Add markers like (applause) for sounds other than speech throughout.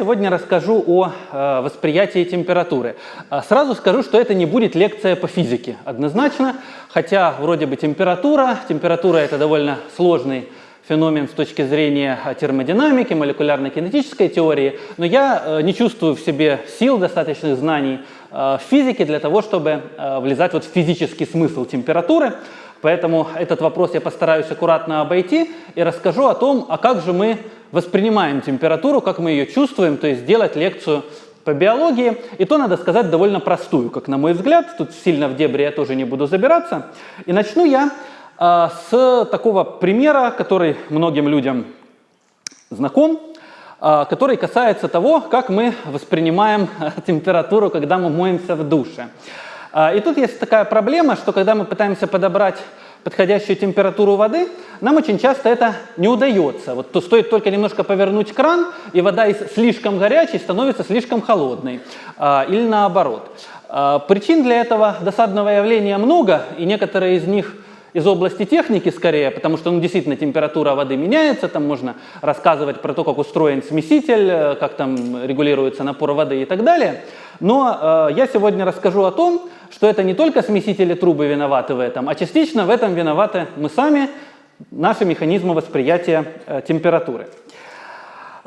сегодня расскажу о э, восприятии температуры. Э, сразу скажу, что это не будет лекция по физике, однозначно, хотя вроде бы температура, температура это довольно сложный феномен с точки зрения термодинамики, молекулярно-кинетической теории, но я э, не чувствую в себе сил, достаточных знаний э, в физике для того, чтобы э, влезать вот в физический смысл температуры. Поэтому этот вопрос я постараюсь аккуратно обойти и расскажу о том, а как же мы воспринимаем температуру, как мы ее чувствуем, то есть сделать лекцию по биологии. И то, надо сказать, довольно простую, как на мой взгляд. Тут сильно в дебри я тоже не буду забираться. И начну я э, с такого примера, который многим людям знаком, э, который касается того, как мы воспринимаем (laughs) температуру, когда мы моемся в душе. Э, и тут есть такая проблема, что когда мы пытаемся подобрать подходящую температуру воды, нам очень часто это не удается. Вот то стоит только немножко повернуть кран, и вода из слишком горячей становится слишком холодной. А, или наоборот. А, причин для этого досадного явления много, и некоторые из них из области техники скорее, потому что ну, действительно температура воды меняется, там можно рассказывать про то, как устроен смеситель, э, как там регулируется напор воды и так далее. Но э, я сегодня расскажу о том, что это не только смесители трубы виноваты в этом, а частично в этом виноваты мы сами, наши механизмы восприятия э, температуры.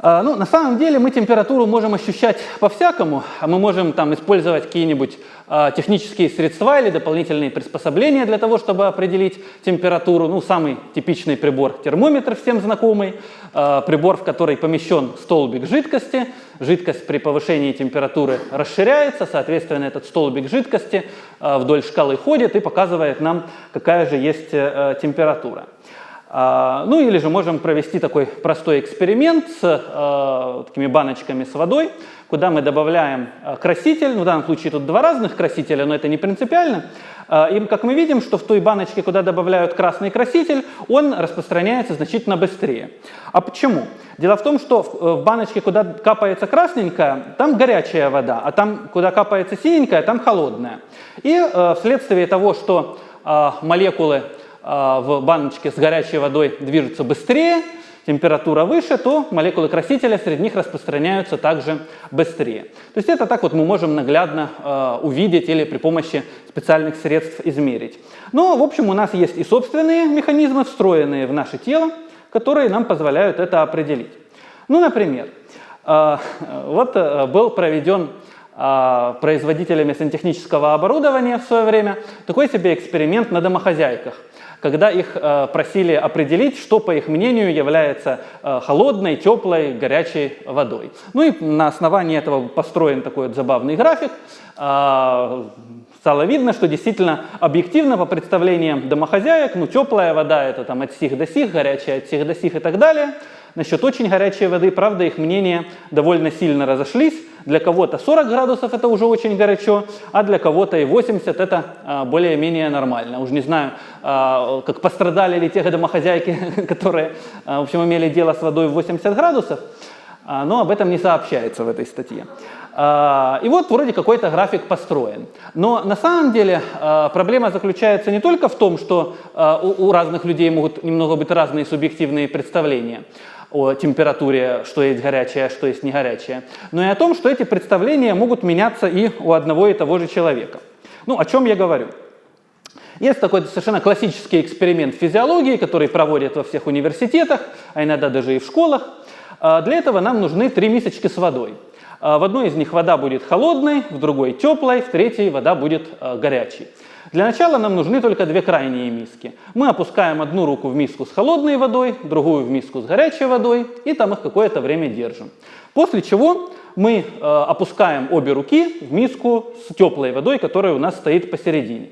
Э, ну, на самом деле мы температуру можем ощущать по-всякому. а Мы можем там использовать какие-нибудь э, технические средства или дополнительные приспособления для того, чтобы определить температуру. Ну, самый типичный прибор – термометр, всем знакомый. Э, прибор, в который помещен столбик жидкости. Жидкость при повышении температуры расширяется, соответственно, этот столбик жидкости э, вдоль шкалы ходит и показывает нам, какая же есть э, температура. А, ну или же можем провести такой простой эксперимент с э, такими баночками с водой, куда мы добавляем э, краситель, ну, в данном случае тут два разных красителя, но это не принципиально. Э, и как мы видим, что в той баночке, куда добавляют красный краситель, он распространяется значительно быстрее. А почему? Дело в том, что в, в баночке, куда капается красненькая, там горячая вода, а там, куда капается синенькая, там холодная. И э, вследствие того, что э, молекулы в баночке с горячей водой движутся быстрее, температура выше, то молекулы красителя среди них распространяются также быстрее. То есть это так вот мы можем наглядно э, увидеть или при помощи специальных средств измерить. Но, в общем, у нас есть и собственные механизмы, встроенные в наше тело, которые нам позволяют это определить. Ну, например, э, вот э, был проведен э, производителями сантехнического оборудования в свое время такой себе эксперимент на домохозяйках – когда их э, просили определить, что, по их мнению, является э, холодной, теплой, горячей водой. Ну и на основании этого построен такой вот забавный график. Э, стало видно, что действительно объективно по представлениям домохозяек, ну теплая вода это там от сих до сих, горячая от сих до сих и так далее – Насчет очень горячей воды, правда, их мнения довольно сильно разошлись. Для кого-то 40 градусов это уже очень горячо, а для кого-то и 80 это а, более-менее нормально. Уж не знаю, а, как пострадали ли те домохозяйки, (laughs) которые, а, в общем, имели дело с водой в 80 градусов, но об этом не сообщается в этой статье. И вот вроде какой-то график построен. Но на самом деле проблема заключается не только в том, что у разных людей могут немного быть разные субъективные представления, о температуре, что есть горячее, что есть не горячее, но и о том, что эти представления могут меняться и у одного и того же человека. Ну, о чем я говорю? Есть такой совершенно классический эксперимент физиологии, который проводят во всех университетах, а иногда даже и в школах. А, для этого нам нужны три мисочки с водой. А, в одной из них вода будет холодной, в другой теплой, в третьей вода будет а, горячей. Для начала нам нужны только две крайние миски. Мы опускаем одну руку в миску с холодной водой, другую в миску с горячей водой, и там их какое-то время держим. После чего мы э, опускаем обе руки в миску с теплой водой, которая у нас стоит посередине.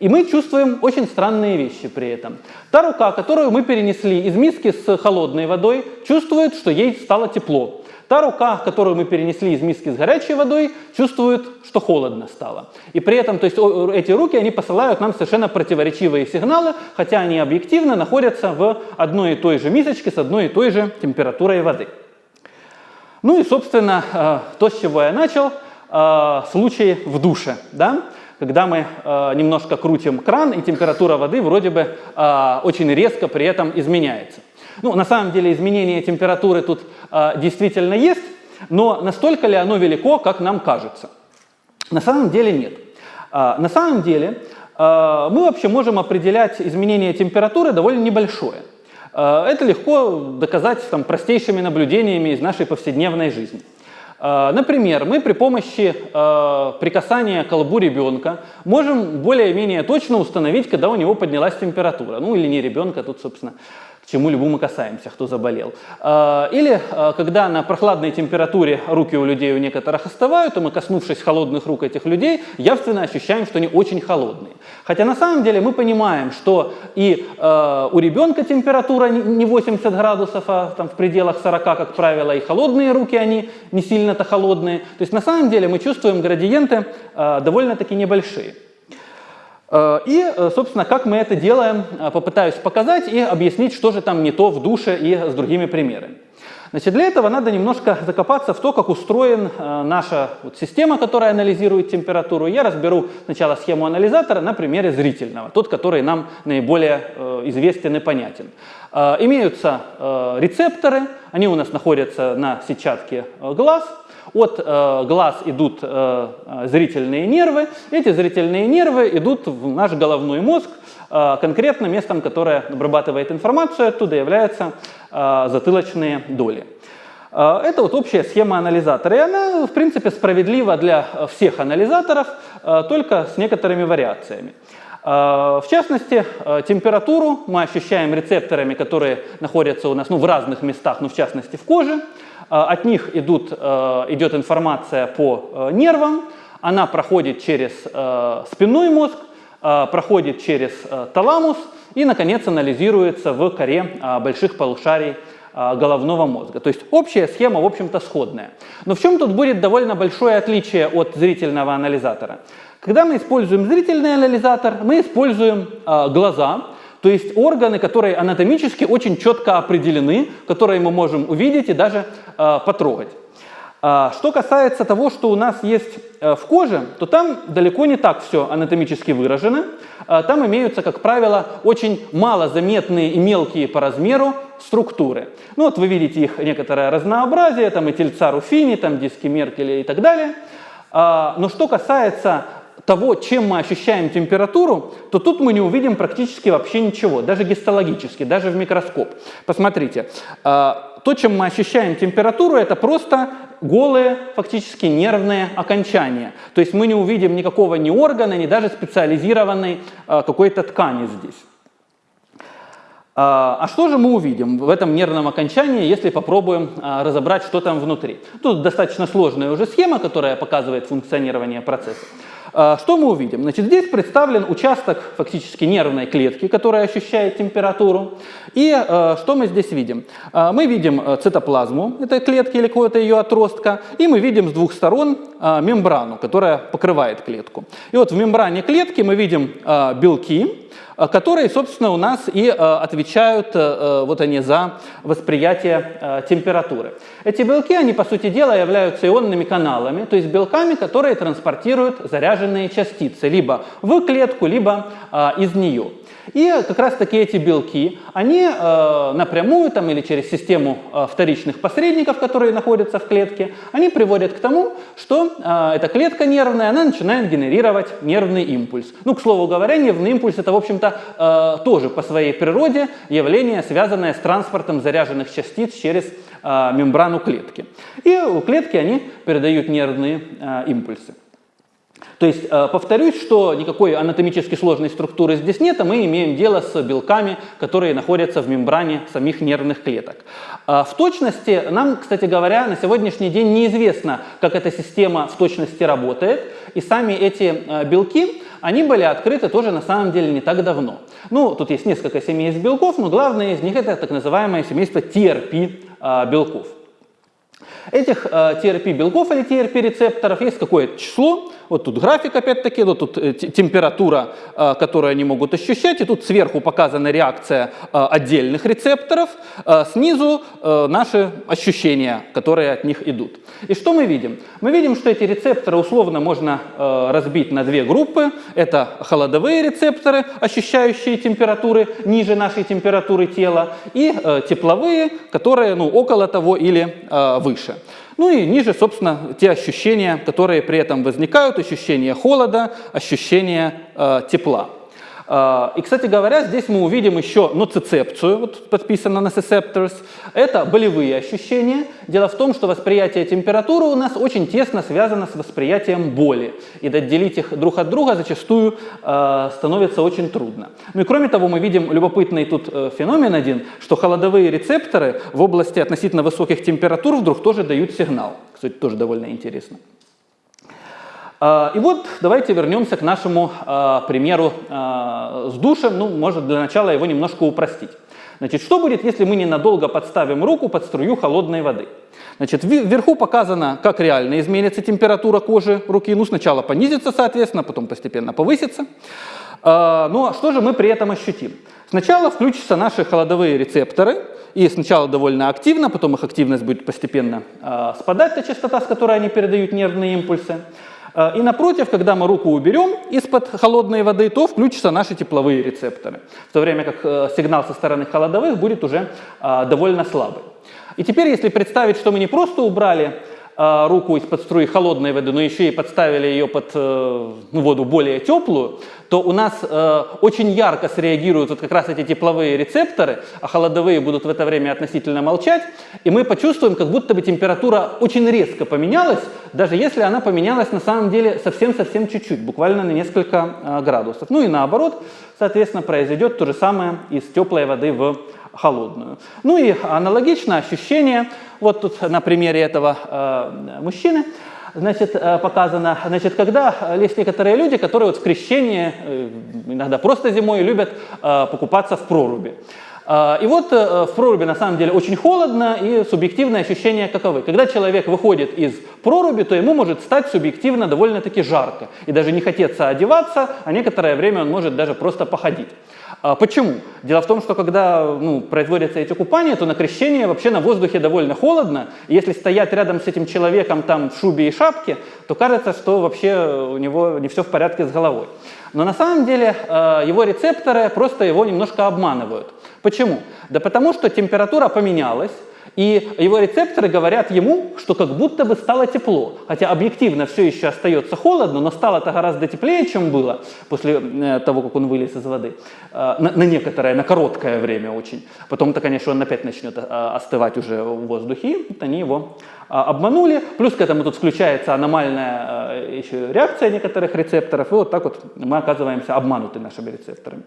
И мы чувствуем очень странные вещи при этом. Та рука, которую мы перенесли из миски с холодной водой, чувствует, что ей стало тепло. Та рука, которую мы перенесли из миски с горячей водой, чувствует, что холодно стало. И при этом то есть, эти руки они посылают нам совершенно противоречивые сигналы, хотя они объективно находятся в одной и той же мисочке с одной и той же температурой воды. Ну и, собственно, э, то, с чего я начал, э, случай в душе. Да? когда мы э, немножко крутим кран, и температура воды вроде бы э, очень резко при этом изменяется. Ну, на самом деле изменение температуры тут э, действительно есть, Но настолько ли оно велико, как нам кажется? На самом деле нет. А, на самом деле а, мы вообще можем определять изменение температуры довольно небольшое. А, это легко доказать там, простейшими наблюдениями из нашей повседневной жизни. Например, мы при помощи прикасания к колбу ребенка можем более-менее точно установить, когда у него поднялась температура. Ну или не ребенка, тут, собственно, к чему любому мы касаемся, кто заболел. А, или а, когда на прохладной температуре руки у людей у некоторых остывают, то мы, коснувшись холодных рук этих людей, явственно ощущаем, что они очень холодные. Хотя на самом деле мы понимаем, что и а, у ребенка температура не 80 градусов, а там в пределах 40, как правило, и холодные руки, они не сильно-то холодные. То есть на самом деле мы чувствуем градиенты довольно-таки небольшие. Э, и, э, собственно, как мы это делаем, э, попытаюсь показать и объяснить, что же там не то в душе и с другими примерами. Значит, для этого надо немножко закопаться в то, как устроена наша вот система, которая анализирует температуру. Я разберу сначала схему анализатора на примере зрительного, тот, который нам наиболее известен и понятен. Имеются рецепторы, они у нас находятся на сетчатке глаз – от э, глаз идут э, зрительные нервы, эти зрительные нервы идут в наш головной мозг, э, конкретно местом, которое обрабатывает информацию, оттуда являются э, затылочные доли. Э, это вот общая схема анализатора, и она, в принципе, справедлива для всех анализаторов, э, только с некоторыми вариациями. В частности, температуру мы ощущаем рецепторами, которые находятся у нас ну, в разных местах, но в частности в коже. Э, от них идут, э, идет информация по э, нервам, она проходит через спинной мозг, проходит через таламус и, наконец, анализируется в коре больших полушарий головного мозга. То есть общая схема, в общем-то, сходная. Но в чем тут будет довольно большое отличие от зрительного анализатора? Когда мы используем зрительный анализатор, мы используем глаза, то есть органы, которые анатомически очень четко определены, которые мы можем увидеть и даже э, потрогать. А, что касается того, что у нас есть э, в коже, то там далеко не так все анатомически выражено. А, там имеются, как правило, очень мало заметные и мелкие по размеру структуры. Ну вот вы видите их некоторое разнообразие, там и тельца Руфини, там диски Меркеля и так далее. А, но что касается того, чем мы ощущаем температуру, то тут мы не увидим практически вообще ничего, даже гистологически, даже в микроскоп. Посмотрите, а, то, чем мы ощущаем температуру, это просто голые, фактически нервные окончания. То есть мы не увидим никакого ни органа, ни даже специализированной а, какой-то ткани здесь. А, а что же мы увидим в этом нервном окончании, если попробуем разобрать, что там внутри? Тут достаточно сложная уже схема, которая показывает функционирование процесса. А, что мы увидим? Значит, здесь представлен участок фактически нервной клетки, которая ощущает температуру. И э, что мы здесь видим? Э, мы видим цитоплазму этой клетки или какого-то ее отростка, и мы видим с двух сторон э, мембрану, которая покрывает клетку. И вот в мембране клетки мы видим э, белки, Э, которые, собственно, у нас и э, отвечают э, вот они за восприятие температуры. Эти белки, они, по сути дела, являются ионными каналами, то есть белками, которые транспортируют заряженные частицы либо в клетку, либо из нее. И как раз таки эти белки, они э, напрямую там, или через систему э, вторичных посредников, которые находятся в клетке, они приводят к тому, что э, эта клетка нервная, она начинает генерировать нервный импульс. Ну, к слову говоря, нервный импульс это, в общем-то, э, тоже по своей природе явление, связанное с транспортом заряженных частиц через э, мембрану клетки. И у клетки они передают нервные э, импульсы. То есть, э, повторюсь, что никакой анатомически сложной структуры здесь нет, а мы имеем дело с белками, которые находятся в мембране самих нервных клеток. А в точности, нам, кстати говоря, на сегодняшний день неизвестно, как эта система в точности работает, и сами эти э, белки, они были открыты тоже на самом деле не так давно. Ну, тут есть несколько семейств белков, но главное из них это так называемое семейство TRP э, белков. Этих TRP белков или TRP рецепторов есть какое-то число, вот тут график опять-таки, вот тут э, температура, э, которую они могут ощущать, и тут сверху показана реакция э, отдельных рецепторов, снизу наши ощущения, которые от них идут. И что мы видим? Мы видим, что эти рецепторы условно можно разбить на две группы. Это холодовые рецепторы, ощущающие температуры ниже нашей температуры тела, и тепловые, которые ну, около того или выше. Ну и ниже, собственно, те ощущения, которые при этом возникают, ощущение холода, ощущение э, тепла. А, и, кстати говоря, здесь мы увидим еще ноцицепцию, вот подписано nociceptors. Это болевые ощущения. Дело в том, что восприятие температуры у нас очень тесно связано с восприятием боли. И отделить их друг от друга зачастую э, становится очень трудно. Ну и кроме того, мы видим любопытный тут э, феномен один, что холодовые рецепторы в области относительно высоких температур вдруг тоже дают сигнал. Кстати, тоже довольно интересно. А, и вот давайте вернемся к нашему а, примеру а, с душем. Ну, может для начала его немножко упростить. Значит, что будет, если мы ненадолго подставим руку под струю холодной воды? Значит, вверху показано, как реально изменится температура кожи руки. Ну, сначала понизится, соответственно, потом постепенно повысится. Ну, а что же мы при этом ощутим? Сначала включатся наши холодовые рецепторы, и сначала довольно активно, потом их активность будет постепенно спадать, та частота, с которой они передают нервные импульсы. Э, и напротив, когда мы руку уберем из-под холодной воды, то включатся наши тепловые рецепторы, в то время как э, сигнал со стороны холодовых будет уже э, довольно слабый. И теперь, если представить, что мы не просто убрали э, руку из-под струи холодной воды, но еще и подставили ее под э, ну, воду более теплую, то у нас э, очень ярко среагируют вот как раз эти тепловые рецепторы, а холодовые будут в это время относительно молчать, и мы почувствуем, как будто бы температура очень резко поменялась, даже если она поменялась на самом деле совсем-совсем чуть-чуть, буквально на несколько э, градусов. Ну и наоборот, соответственно, произойдет то же самое из теплой воды в холодную. Ну и аналогично ощущение, вот тут на примере этого э, мужчины, значит, э, показано, значит, когда есть некоторые люди, которые вот в крещении, э, иногда просто зимой, любят э, покупаться в проруби. И вот в проруби на самом деле очень холодно, и субъективные ощущения каковы. Когда человек выходит из проруби, то ему может стать субъективно довольно-таки жарко. И даже не хотеться одеваться, а некоторое время он может даже просто походить. А почему? Дело в том, что когда ну, производятся эти купания, то на крещение вообще на воздухе довольно холодно. И если стоять рядом с этим человеком там в шубе и шапке, то кажется, что вообще у него не все в порядке с головой. Но на самом деле э, его рецепторы просто его немножко обманывают. Почему? Да потому что температура поменялась, и его рецепторы говорят ему, что как будто бы стало тепло. Хотя объективно все еще остается холодно, но стало это гораздо теплее, чем было после э, того, как он вылез из воды. Э, на, на некоторое, на короткое время очень. Потом-то, конечно, он опять начнет э, остывать уже в воздухе. Вот они его обманули. Плюс к этому тут включается аномальная еще реакция некоторых рецепторов. И вот так вот мы оказываемся обмануты нашими рецепторами.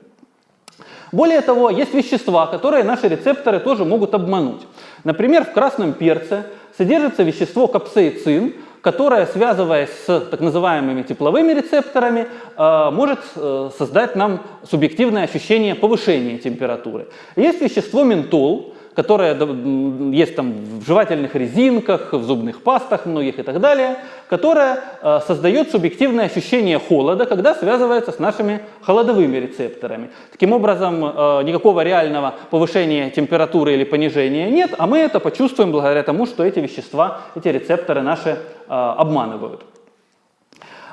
Более того, есть вещества, которые наши рецепторы тоже могут обмануть. Например, в красном перце содержится вещество капсаицин, которое, связываясь с так называемыми тепловыми рецепторами, э, может э, создать нам субъективное ощущение повышения температуры. Есть вещество ментол, которая есть там в жевательных резинках, в зубных пастах многих и так далее, которая э, создает субъективное ощущение холода, когда связывается с нашими холодовыми рецепторами. Таким образом, э, никакого реального повышения температуры или понижения нет, а мы это почувствуем благодаря тому, что эти вещества, эти рецепторы наши э, обманывают.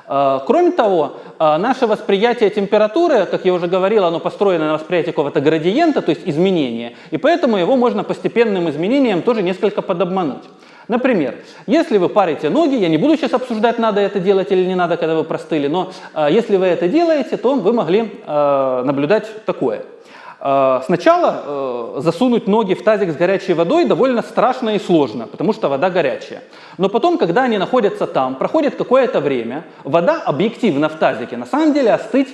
А, кроме того, а, наше восприятие температуры, как я уже говорил, оно построено на восприятии какого-то градиента, то есть изменения, и поэтому его можно постепенным изменением тоже несколько подобмануть. Например, если вы парите ноги, я не буду сейчас обсуждать, надо это делать или не надо, когда вы простыли, но э, если вы это делаете, то вы могли э, наблюдать такое – Э, сначала э, засунуть ноги в тазик с горячей водой довольно страшно и сложно, потому что вода горячая. Но потом, когда они находятся там, проходит какое-то время, вода объективно в тазике на самом деле остыть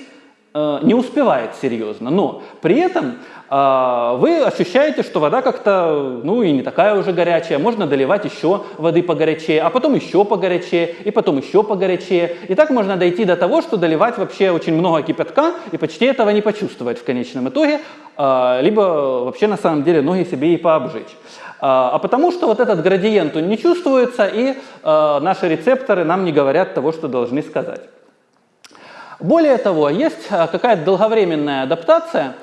э, не успевает серьезно. Но при этом вы ощущаете, что вода как-то, ну и не такая уже горячая, можно доливать еще воды погорячее, а потом еще погорячее, и потом еще погорячее. И так можно дойти до того, что доливать вообще очень много кипятка, и почти этого не почувствовать в конечном итоге, а, либо вообще на самом деле ноги себе и пообжечь. А, а потому что вот этот градиент, он не чувствуется, и наши рецепторы нам не говорят того, что должны сказать. Более того, есть какая-то долговременная адаптация, а,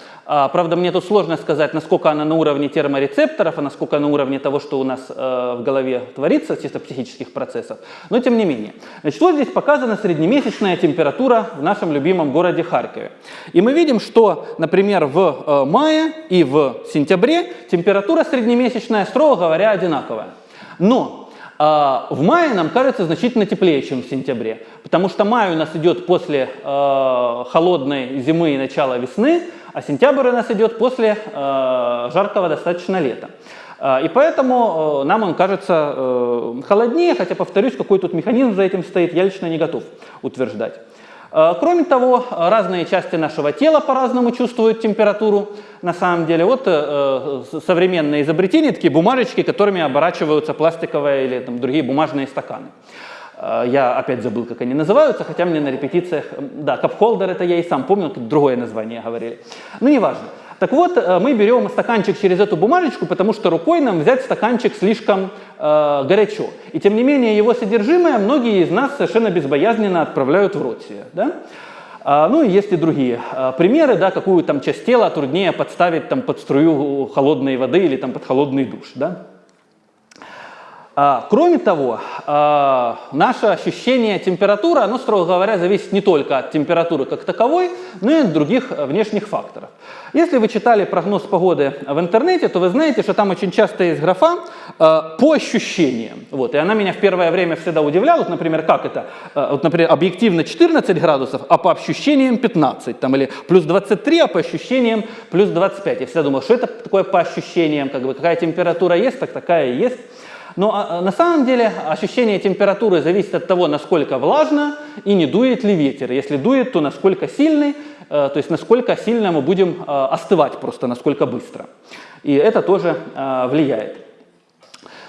правда, мне тут сложно сказать, насколько она на уровне терморецепторов, а насколько на уровне того, что у нас э, в голове творится, чисто психических процессов. Но тем не менее. Значит, вот здесь показана среднемесячная температура в нашем любимом городе Харькове. И мы видим, что, например, в э, мае и в сентябре температура среднемесячная, строго говоря, одинаковая. Но А в мае нам кажется значительно теплее, чем в сентябре, потому что май у нас идет после э, холодной зимы и начала весны, а сентябрь у нас идет после э, жаркого достаточно лета. И поэтому нам он кажется холоднее, хотя, повторюсь, какой тут механизм за этим стоит, я лично не готов утверждать. Э, кроме того, разные части нашего тела по-разному чувствуют температуру. На самом деле, вот э, э, современные изобретения, такие бумажечки, которыми оборачиваются пластиковые или там, другие бумажные стаканы. Я опять забыл, как они называются, хотя мне на репетициях, да, капхолдер это я и сам помню, другое название говорили. Ну, неважно. Так вот, э, мы берем стаканчик через эту бумажечку, потому что рукой нам взять стаканчик слишком э, горячо. И тем не менее его содержимое многие из нас совершенно безбоязненно отправляют в рот себе. Да? А, ну и есть и другие а, примеры, да, какую там часть тела труднее подставить там, под струю холодной воды или там, под холодный душ. Да? А, кроме того, а, наше ощущение температуры, оно, строго говоря, зависит не только от температуры как таковой, но и от других внешних факторов. Если вы читали прогноз погоды в интернете, то вы знаете, что там очень часто есть графа э, по ощущениям. Вот, и она меня в первое время всегда удивляла. Вот, например, как это? Э, вот, например, объективно 14 градусов, а по ощущениям 15. Там, или плюс 23, а по ощущениям плюс 25. Я всегда думал, что это такое по ощущениям, как бы, какая температура есть, так такая и есть. Но а, а, на самом деле ощущение температуры зависит от того, насколько влажно и не дует ли ветер. Если дует, то насколько сильный, э, то есть насколько сильно мы будем э, остывать просто, насколько быстро. И это тоже э, влияет.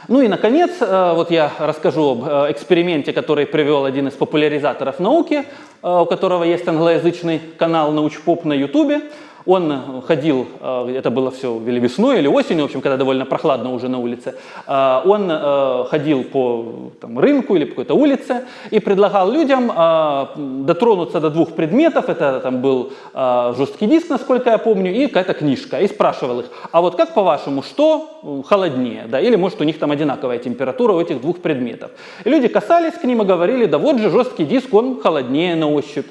Ну и, наконец, вот я расскажу об эксперименте, который привел один из популяризаторов науки, у которого есть англоязычный канал «Научпоп» на YouTube. Он э, ходил, э, это было все или весной, или осенью, в общем, когда довольно прохладно уже на улице, э, он ходил по там, рынку или по какой-то улице и предлагал людям дотронуться до двух предметов, это там был жесткий диск, насколько я помню, и какая-то книжка, и спрашивал их, а вот как по-вашему, что холоднее, да, или может у них там одинаковая температура у этих двух предметов. И люди касались к ним и говорили, да вот же жесткий диск, он холоднее на ощупь.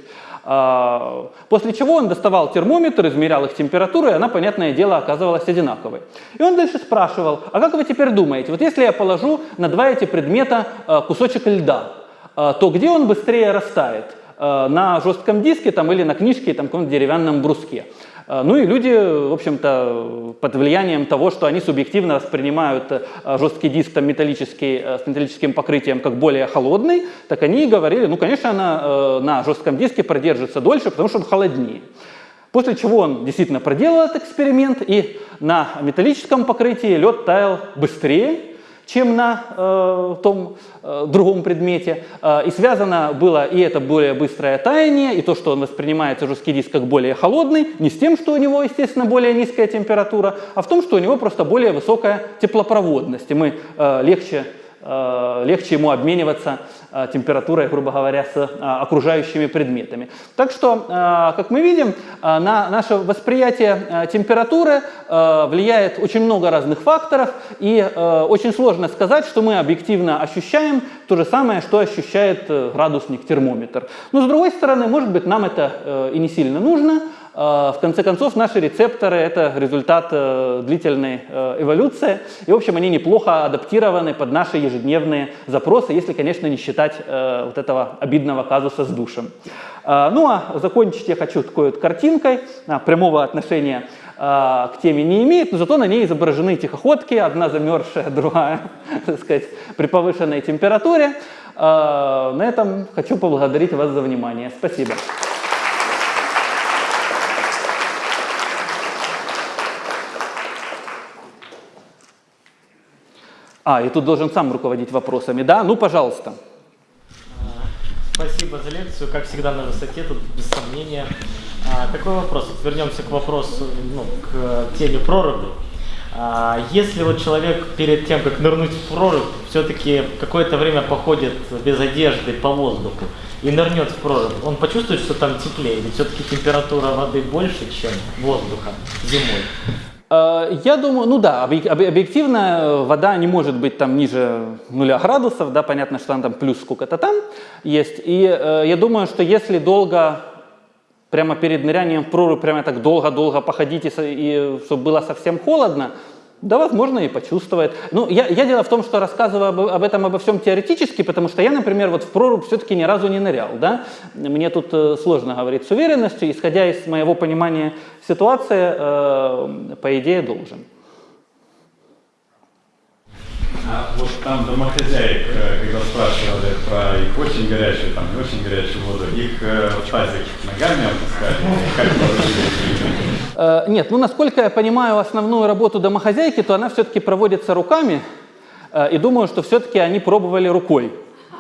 А, после чего он доставал термометр, измерял их температуру, и она, понятное дело, оказывалась одинаковой. И он дальше спрашивал, а как вы теперь думаете, вот если я положу на два эти предмета а, кусочек льда, а, то где он быстрее растает? На жестком диске там, или на книжке, там, каком-то деревянном бруске. А, ну и люди, в общем-то, под влиянием того, что они субъективно воспринимают э, жесткий диск там, металлический, э, с металлическим покрытием как более холодный, так они говорили, ну, конечно, она э, на жестком диске продержится дольше, потому что он холоднее. После чего он действительно проделал этот эксперимент, и на металлическом покрытии лед таял быстрее, чем на э, том э, другом предмете. Э, и связано было и это более быстрое таяние, и то, что он воспринимается жесткий диск как более холодный, не с тем, что у него, естественно, более низкая температура, а в том, что у него просто более высокая теплопроводность, и мы э, легче легче ему обмениваться э, температурой, грубо говоря, с э, окружающими предметами. Так что, как мы видим, на наше восприятие температуры влияет очень много разных факторов, и очень сложно сказать, что мы объективно ощущаем то же самое, что ощущает градусник, термометр. Но с другой стороны, может быть, нам это и не сильно нужно, в конце концов, наши рецепторы – это результат э, длительной э, эволюции, и, в общем, они неплохо адаптированы под наши ежедневные запросы, если, конечно, не считать э, вот этого обидного казуса с душем. Ну, а закончить я хочу такой вот картинкой, прямого отношения к теме не имеет, но зато на ней изображены тихоходки, одна замерзшая, (laughs) другая, так сказать, при повышенной температуре. На этом хочу поблагодарить вас за внимание. Спасибо. А, и тут должен сам руководить вопросами, да? Ну, пожалуйста. Спасибо за лекцию. Как всегда, на высоте, тут без сомнения. А, такой вопрос. Вернемся к вопросу, ну, к теме проруби. А, если вот человек перед тем, как нырнуть в прорубь, все-таки какое-то время походит без одежды по воздуху и нырнет в прорубь, он почувствует, что там теплее? Ведь все-таки температура воды больше, чем воздуха зимой. Э, я думаю, ну да, объективно э, вода не может быть там ниже нуля градусов, да, понятно, что она там плюс сколько-то там есть. И э, я думаю, что если долго, прямо перед нырянием в прорубь, прямо так долго-долго походить, и, и чтобы было совсем холодно, Да, возможно, и почувствует. Ну, я, я дело в том, что рассказываю об, об этом обо всем теоретически, потому что я, например, вот в прорубь все-таки ни разу не нырял, да. Мне тут э, сложно говорить с уверенностью, исходя из моего понимания ситуации, э, по идее, должен. А вот там домохозяек, э, когда спрашивали про их очень горячую, там не очень горячую воду, их э, в тазик ногами опускали? Как Нет, ну насколько я понимаю основную работу домохозяйки, то она все-таки проводится руками, э, и думаю, что все-таки они пробовали рукой.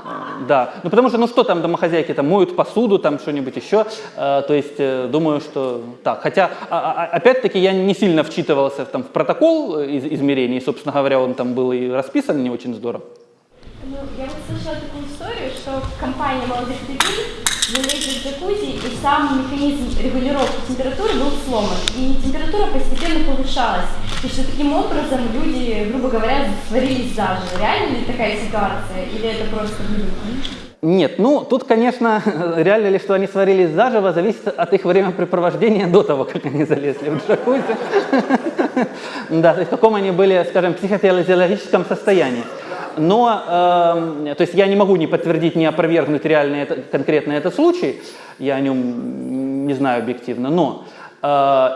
Э, Да, ну потому что, ну что там домохозяйки, там моют посуду, там что-нибудь еще, Э, то есть э, думаю, что так. Хотя, а- а- опять-таки, я не сильно вчитывался там, в протокол э, из- измерений, собственно говоря, он там был и расписан не очень здорово. Ну, я вот слышала такую историю, что компания молодых людей залезли в джакузи, и сам механизм регулировки температуры был сломан, и температура постепенно повышалась. И что таким образом люди, грубо говоря, сварились заживо. Реально ли такая ситуация, или это просто? Нет, ну тут, конечно, (laughs) реально ли, что они сварились заживо, зависит от их времяпрепровождения до того, как они залезли в джакузи. (laughs) Да, в каком они были, скажем, психофизиологическом состоянии. Но, эм, то есть я не могу ни подтвердить, ни опровергнуть реально это, конкретно этот случай, я о нем не знаю объективно, но э,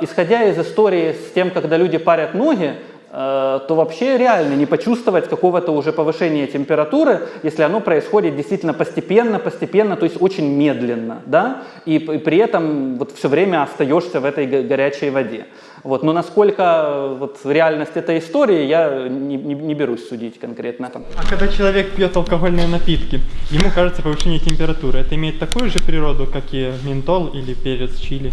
исходя из истории с тем, когда люди парят ноги, э, то вообще реально не почувствовать какого-то уже повышения температуры, если оно происходит действительно постепенно, постепенно, то есть очень медленно, да, и, и при этом вот все время остаешься в этой го- горячей воде. Вот. Но насколько э, вот реальность этой истории, я не, не- не берусь судить конкретно. А когда человек пьет алкогольные напитки, ему кажется повышение температуры. Это имеет такую же природу, как и ментол или перец чили?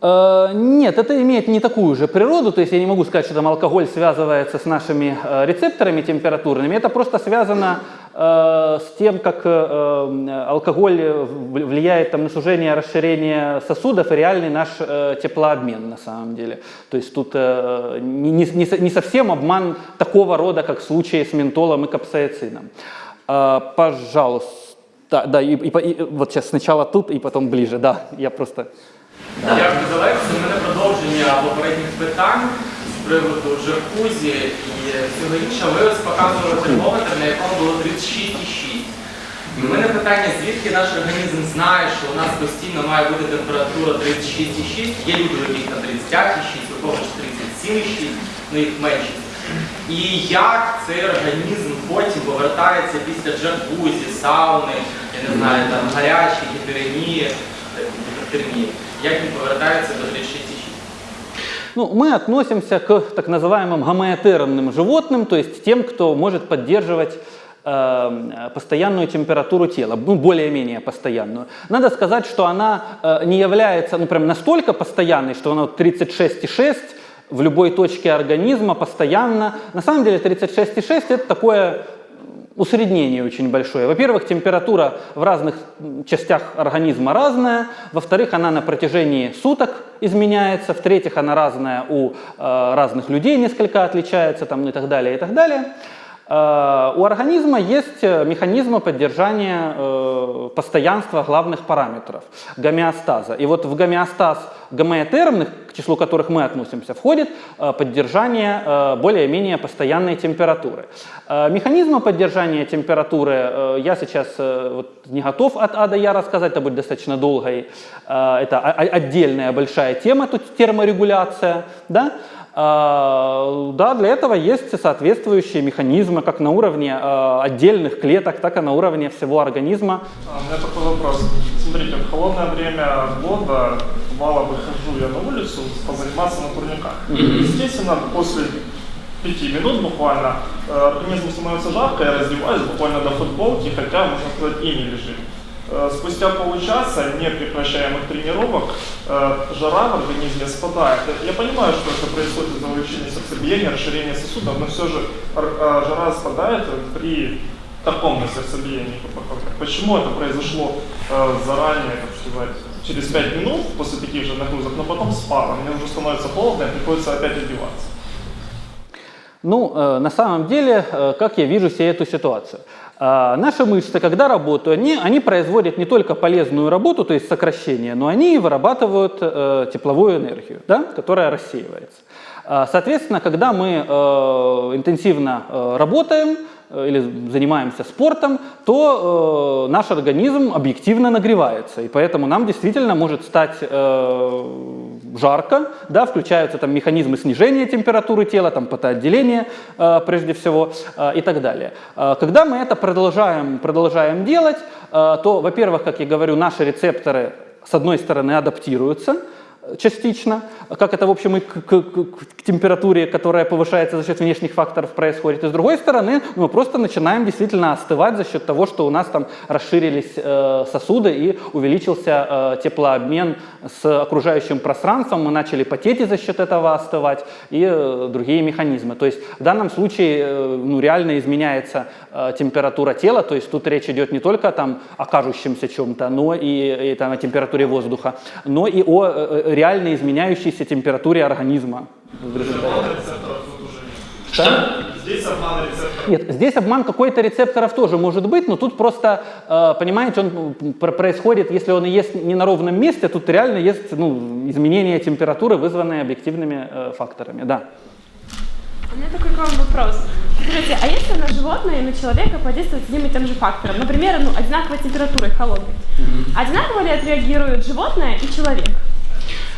Э, Нет, это имеет не такую же природу, то есть я не могу сказать, что там алкоголь связывается с нашими э, рецепторами температурными, это просто связано с тем, как э, э, алкоголь э, влияет там, на сужение, расширение сосудов и реальный наш э, теплообмен на самом деле. То есть тут э, не, не- не со- не совсем обман такого рода, как в случае с ментолом и капсаицином. Э, Пожалуйста, да, и, и и вот сейчас сначала тут и потом ближе, да, я просто... Дякую за лекцію. У мене продовження попередніх питань приводу джакузі і всього іншого. Ви ось показували термометр, на якому було 36,6. І в мене питання, звідки наш організм знає, що у нас постійно має бути температура 36,6, є люди, у яких там 35,6, у когось 37,6, ну їх меншість. І як цей організм потім повертається після джакузі, сауни, я не знаю, там гарячі, гіперемії, гіпертермії, як він повертається до 36,6? Ну, мы относимся к так называемым гомеотермным животным, то есть тем, кто может поддерживать э, постоянную температуру тела, ну, более-менее постоянную. Надо сказать, что она э, не является ну, прям настолько постоянной, что она вот 36,6 в любой точке организма постоянно. На самом деле 36,6 это такое усреднение очень большое. Во-первых, температура в разных частях организма разная. Во-вторых, она на протяжении суток изменяется. В-третьих, она разная у э, разных людей, несколько отличается там, ну и так далее, и так далее. Э, у организма есть э, механизмы поддержания э, постоянства главных параметров, гомеостаза. И вот в гомеостаз гомеотермных, к числу которых мы относимся, входит поддержание более-менее постоянной температуры. Механизмы поддержания температуры я сейчас не готов от А до Я рассказать, это будет достаточно долго. и, э, Это отдельная большая тема, тут терморегуляция. Да? А, Да, для этого есть соответствующие механизмы, как на уровне э, отдельных клеток, так и на уровне всего организма. А, У меня такой вопрос. Смотрите, в холодное время года мало выхожу я на улицу позаниматься на турниках. Естественно, после пяти минут буквально э, организму становится жарко, я раздеваюсь буквально до футболки, хотя, можно сказать, и не лежит. Э, Спустя получаса непрекращаемых тренировок э, жара в организме спадает. Я понимаю, что это происходит из-за увеличения сердцебиения, расширения сосудов, но все же э, жара спадает при таком на сердцебиении. Почему это произошло э, заранее, так сказать, через 5 минут после таких же нагрузок, но потом спало, мне уже становится холодно и приходится опять одеваться. Ну, э, на самом деле, э, как я вижу себе эту ситуацию? А, Наши мышцы, когда работают, они, они производят не только полезную работу, то есть сокращение, но они вырабатывают э, тепловую энергию, да, которая рассеивается. А, Соответственно, когда мы э, интенсивно э, работаем э, или занимаемся спортом, то э, наш организм объективно нагревается, и поэтому нам действительно может стать э, жарко, да, включаются там механизмы снижения температуры тела, там потоотделение э, прежде всего э, и так далее. Э, когда мы это продолжаем, продолжаем делать, э, то, во-первых, как я говорю, наши рецепторы с одной стороны адаптируются, частично, как это, в общем, и к, к- к- температуре, которая повышается за счет внешних факторов происходит. И с другой стороны, мы просто начинаем действительно остывать за счет того, что у нас там расширились э, сосуды и увеличился э, теплообмен с окружающим пространством, мы начали потеть и за счет этого остывать и э, другие механизмы. То есть в данном случае э, ну, реально изменяется э, температура тела, то есть тут речь идет не только там, о кажущемся чем-то, но и, и там, о температуре воздуха, но и о э, э, реально изменяющейся температуре организма. Что? Здесь обман рецепторов. Нет, здесь обман какой-то рецепторов тоже может быть, но тут просто, э, понимаете, он происходит, если он и есть не на ровном месте, тут реально есть ну, изменение температуры, вызванные объективными э, факторами. Да. У меня такой к вам вопрос. Скажите, а если на животное и на человека подействовать одним и тем же фактором? Например, ну, одинаковой температурой холодной. Одинаково ли отреагирует животное и человек?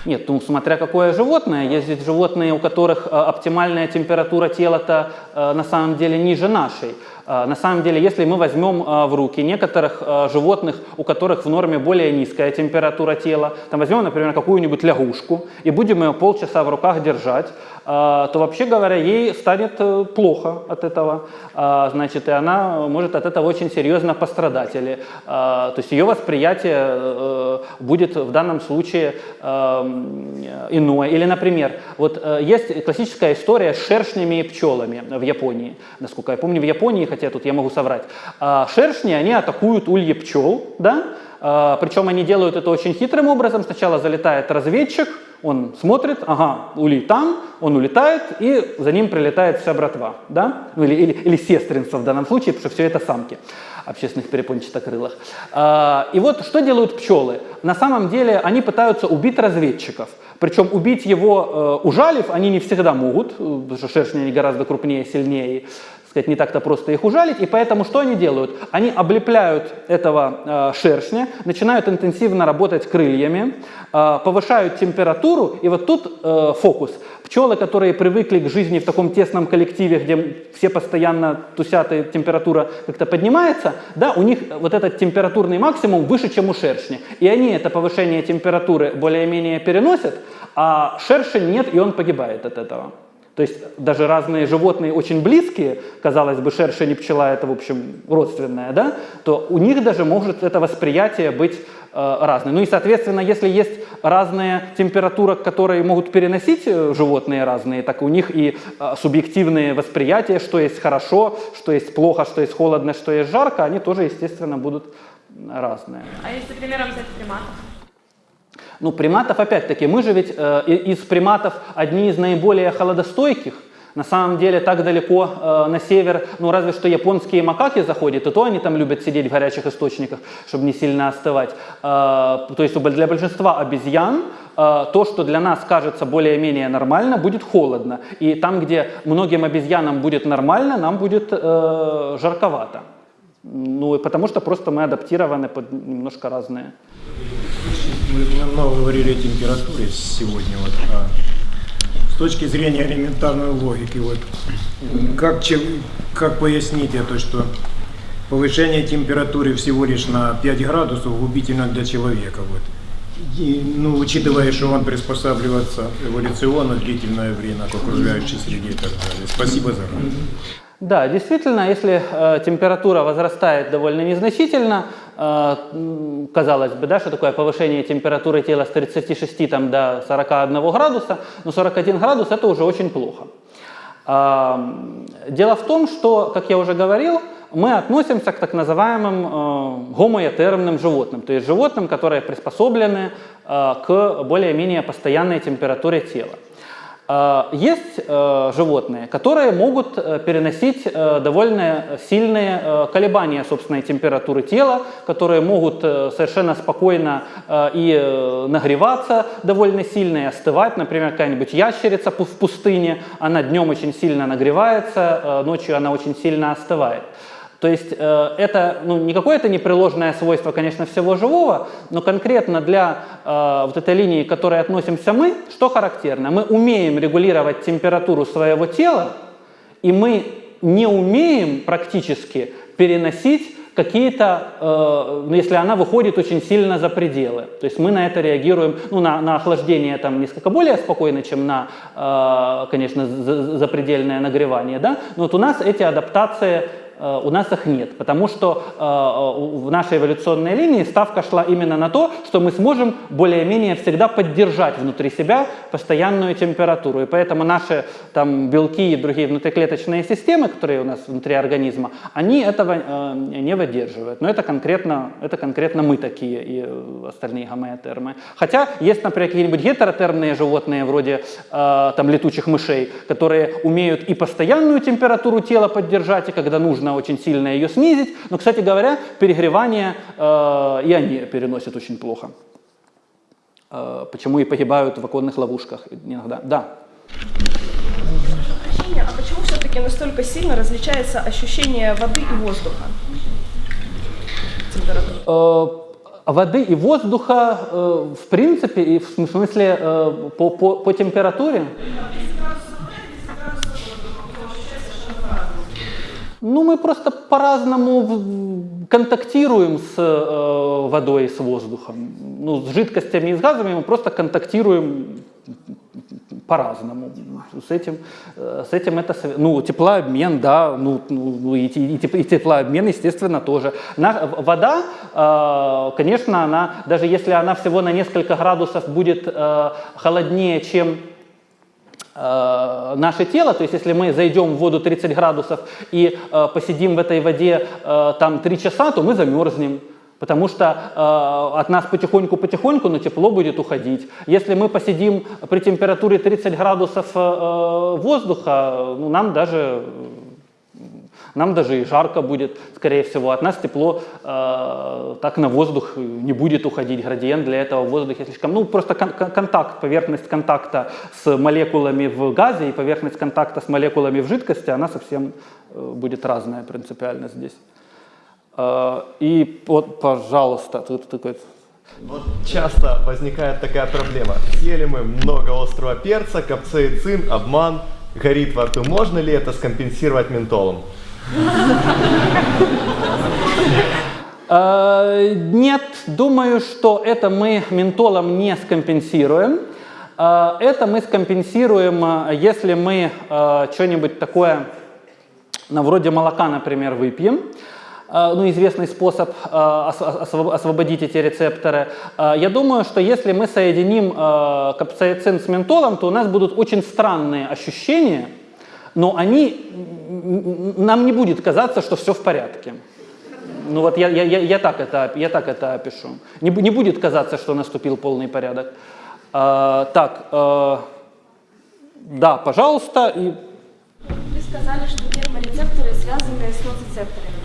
Нет, ну смотря какое животное. Есть ведь животные, у которых э, оптимальная температура тела-то э, на самом деле ниже нашей. Э, на самом деле, если мы возьмем в руки некоторых животных, у которых в норме более низкая температура тела, там возьмем, например, какую-нибудь лягушку и будем ее полчаса в руках держать, то вообще говоря, ей станет э, плохо от этого. Э, Значит, и она может от этого очень серьезно пострадать. Или, э, то есть ее восприятие э, будет в данном случае э, иное. Или, например, вот э, есть классическая история с шершнями и пчелами в Японии. Насколько я помню, в Японии, хотя тут я могу соврать. А Шершни, они атакуют ульи пчел, да? А, Причем они делают это очень хитрым образом. Сначала залетает разведчик, он смотрит, ага, улей там, он улетает, и за ним прилетает вся братва, да? Ну, или, или, или сестринство в данном случае, потому что все это самки общественных перепончатокрылых. А, И вот что делают пчелы? На самом деле они пытаются убить разведчиков. Причем убить его, э, ужалив, они не всегда могут, э, потому что шершни они гораздо крупнее, сильнее, сказать, не так-то просто их ужалить. И поэтому что они делают? Они облепляют этого э, шершня, начинают интенсивно работать крыльями, э, повышают температуру, и вот тут э, фокус. Пчелы, которые привыкли к жизни в таком тесном коллективе, где все постоянно тусят и температура как-то поднимается, да, у них вот этот температурный максимум выше, чем у шершня. И они это повышение температуры более-менее переносят, а шершень нет, и он погибает от этого. То есть даже разные животные очень близкие, казалось бы, шершень и пчела это, в общем, родственное, да, то у них даже может это восприятие быть э, разное. Ну и, соответственно, если есть разная температура, которые могут переносить э, животные разные, так у них и э, субъективные восприятия, что есть хорошо, что есть плохо, что есть холодно, что есть жарко, они тоже, естественно, будут разные. А если примером взять приматов? Ну, приматов, опять-таки, мы же ведь э, из приматов одни из наиболее холодостойких. На самом деле, так далеко э, на север, ну, разве что японские макаки заходят, и то они там любят сидеть в горячих источниках, чтобы не сильно остывать. Э, то есть для большинства обезьян э, то, что для нас кажется более-менее нормально, будет холодно. И там, где многим обезьянам будет нормально, нам будет э, жарковато. Ну, и потому что просто мы адаптированы под немножко разные. Мы много говорили о температуре сегодня. Вот, а с точки зрения элементарной логики, вот, как, че- как пояснить это, что повышение температуры всего лишь на 5 градусов губительно для человека? Вот. И, ну, учитывая, что он приспосабливается эволюционно длительное время к окружающей среде и так далее. Спасибо за ответ. Да, действительно, если э, температура возрастает довольно незначительно, э, казалось бы, да, что такое повышение температуры тела с 36 там, до 41 градуса, но 41 градус это уже очень плохо. М, Дело в том, что, как я уже говорил, мы относимся к так называемым э, гомоэтермным животным, то есть животным, которые приспособлены э, к более-менее постоянной температуре тела. Э, Есть э, животные, которые могут э, переносить э, довольно сильные колебания собственной температуры тела, которые могут совершенно спокойно и нагреваться довольно сильно и остывать. Например, какая-нибудь ящерица в пустыне, она днем очень сильно нагревается, ночью она очень сильно остывает. То есть э, это ну, не какое-то непреложное свойство, конечно, всего живого, но конкретно для э, вот этой линии, к которой относимся мы, что характерно? Мы умеем регулировать температуру своего тела, и мы не умеем практически переносить какие-то, э, ну, если она выходит очень сильно за пределы. То есть мы на это реагируем, ну, на, на охлаждение там несколько более спокойно, чем на, э, конечно, за- запредельное нагревание, да? но вот у нас эти адаптации у нас их нет, потому что э, у- в нашей эволюционной линии ставка шла именно на то, что мы сможем более-менее всегда поддержать внутри себя постоянную температуру. И поэтому наши там, белки и другие внутриклеточные системы, которые у нас внутри организма, они этого э, не выдерживают. Но это конкретно, это конкретно мы такие и э, остальные гомеотермы. Хотя есть, например, какие-нибудь гетеротермные животные, вроде э, там, летучих мышей, которые умеют и постоянную температуру тела поддержать, и когда нужно очень сильно ее снизить. Но, кстати говоря, перегревание э, и они переносят очень плохо. Э, почему и погибают в оконных ловушках иногда. Да. Прощения, а почему все-таки настолько сильно различается ощущение воды и воздуха? Температура. Э, воды и воздуха, э, в принципе, и в см- смысле э, по, по, по температуре? Ну, мы просто по-разному контактируем с э, водой с воздухом. Ну, с жидкостями и с газами мы просто контактируем по-разному. С этим, э, с этим это, ну, теплообмен, да, ну, ну, ну, и, и и теплообмен, естественно, тоже. На- вода, э, конечно, она, даже если она всего на несколько градусов будет э, холоднее, чем э, наше тело, то есть если мы зайдем в воду 30 градусов и э, посидим в этой воде э, там 3 часа, то мы замерзнем. Потому что э, от нас потихоньку-потихоньку, но тепло будет уходить. Если мы посидим при температуре 30 градусов э, воздуха, ну, нам даже нам даже и жарко будет, скорее всего. От нас тепло э, так на воздух не будет уходить. Градиент для этого в воздухе слишком... Ну, просто кон- контакт, поверхность контакта с молекулами в газе и поверхность контакта с молекулами в жидкости, она совсем э, будет разная принципиально здесь. Э, и вот, пожалуйста, тут такой... Вот часто возникает такая проблема. Съели мы много острого перца, капсаицин, обман, горит во рту. Можно ли это скомпенсировать ментолом? Э, Нет, думаю, что это мы ментолом не скомпенсируем. Э, Это мы скомпенсируем, э, если мы что-нибудь такое, ну, вроде молока, например, выпьем. Ну, известный способ ос- осво- освободить эти рецепторы. Я думаю, что если мы соединим капсаицин с ментолом, то у нас будут очень странные ощущения, но они, нам не будет казаться, что все в порядке. Ну вот я, я, я, я, так, это, я так это опишу. Не, не будет казаться, что наступил полный порядок. А, так, э, да, пожалуйста. И, Вы сказали, что терморецепторы связаны с ноцицепторами,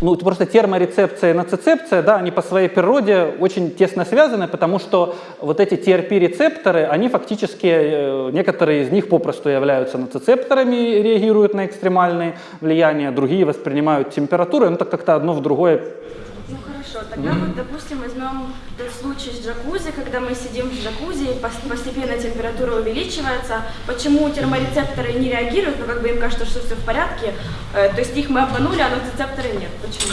ну, просто терморецепция и ноцицепция, да, они по своей природе очень тесно связаны, потому что вот эти TRP-рецепторы, они фактически, э, некоторые из них попросту являются ноцицепторами и реагируют на экстремальные влияния, другие воспринимают температуру, ну так как-то одно в другое хорошо, тогда вот, допустим, возьмем тот случай с джакузи, когда мы сидим в джакузи, постепенно температура увеличивается. Почему терморецепторы не реагируют, ну как бы им кажется, что все в порядке, Э, то есть их мы обманули, а нотицепторы нет. Почему?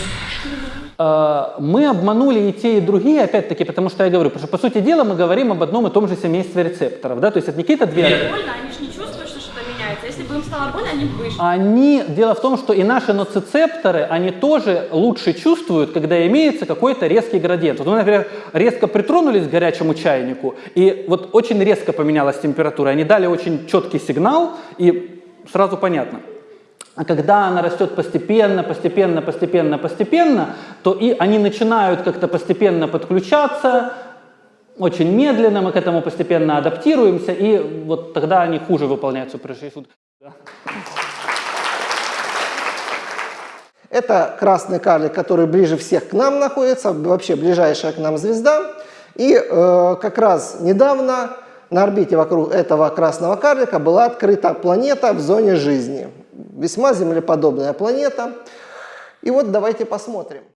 Э, Мы обманули и те, и другие, опять-таки, потому что я говорю, потому что, по сути дела, мы говорим об одном и том же семействе рецепторов, да, то есть это не какие-то две... Они же не чувствуют, стало больно, они вышли. Они, дело в том, что и наши ноцицепторы, они тоже лучше чувствуют, когда имеется какой-то резкий градиент. Вот мы, например, резко притронулись к горячему чайнику, и вот очень резко поменялась температура. Они дали очень четкий сигнал, и сразу понятно. А когда она растет постепенно, постепенно, постепенно, постепенно, то и они начинают как-то постепенно подключаться, очень медленно, мы к этому постепенно адаптируемся, и вот тогда они хуже выполняют прыжки. Это красный карлик, который ближе всех к нам находится, вообще ближайшая к нам звезда. И э, как раз недавно на орбите вокруг этого красного карлика была открыта планета в зоне жизни. Весьма землеподобная планета. И вот давайте посмотрим.